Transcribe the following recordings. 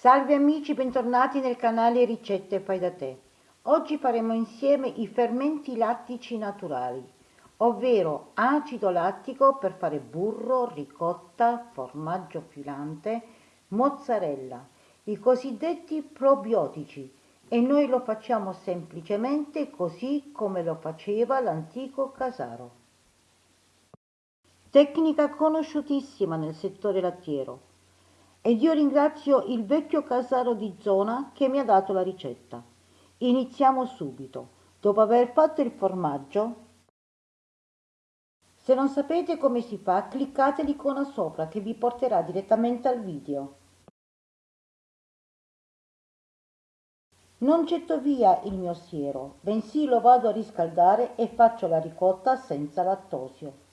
Salve amici, bentornati nel canale Ricette Fai da Te. Oggi faremo insieme i fermenti lattici naturali, ovvero acido lattico per fare burro, ricotta, formaggio filante, mozzarella, i cosiddetti probiotici e noi lo facciamo semplicemente così come lo faceva l'antico Casaro. Tecnica conosciutissima nel settore lattiero ed io ringrazio il vecchio casaro di zona che mi ha dato la ricetta. Iniziamo subito. Dopo aver fatto il formaggio, se non sapete come si fa, cliccate l'icona sopra che vi porterà direttamente al video. Non getto via il mio siero, bensì lo vado a riscaldare e faccio la ricotta senza lattosio.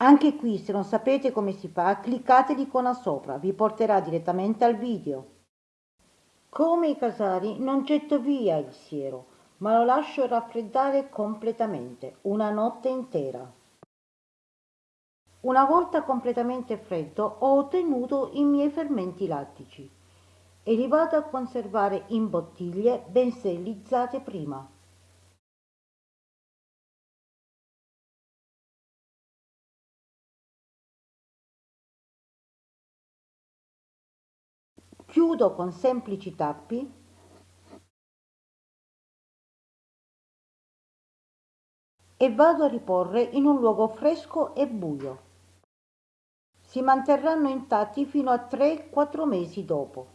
Anche qui, se non sapete come si fa, cliccate l'icona sopra, vi porterà direttamente al video. Come i casari non getto via il siero, ma lo lascio raffreddare completamente, una notte intera. Una volta completamente freddo ho ottenuto i miei fermenti lattici e li vado a conservare in bottiglie ben sterilizzate prima. Chiudo con semplici tappi e vado a riporre in un luogo fresco e buio. Si manterranno intatti fino a 3-4 mesi dopo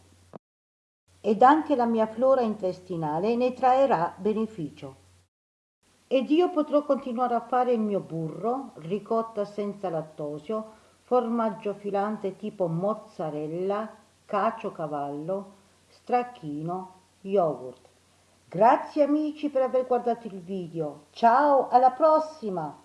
ed anche la mia flora intestinale ne traerà beneficio. Ed io potrò continuare a fare il mio burro, ricotta senza lattosio, formaggio filante tipo mozzarella, cavallo, stracchino, yogurt. Grazie amici per aver guardato il video. Ciao, alla prossima!